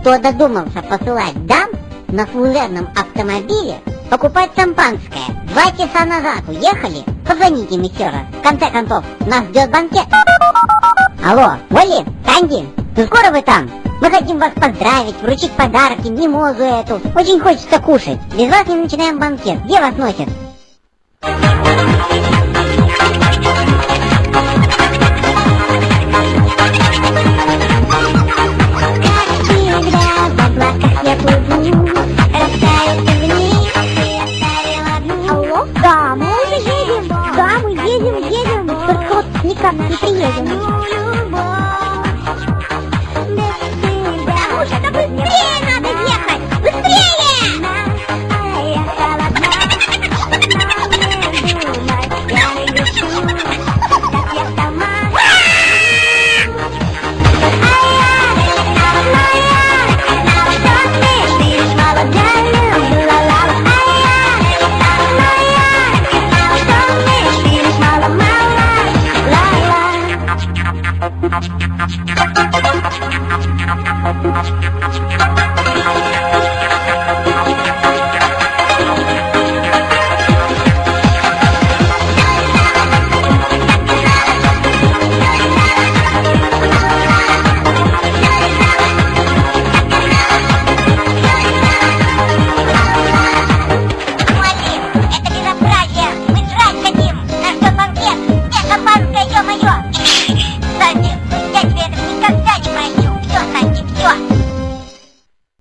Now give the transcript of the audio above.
Кто додумался посылать дам на служебном автомобиле покупать шампанское? Два часа назад уехали? Позвоните им еще раз. В конце концов, нас ждет банкет. Алло, Оли, Канди, ну скоро вы там? Мы хотим вас поздравить, вручить подарки, мимозу эту. Очень хочется кушать. Без вас не начинаем банкет. Где вас носят? Да, мы уже едем. Да, мы едем, едем. Только вот никак не приедем. Thank you.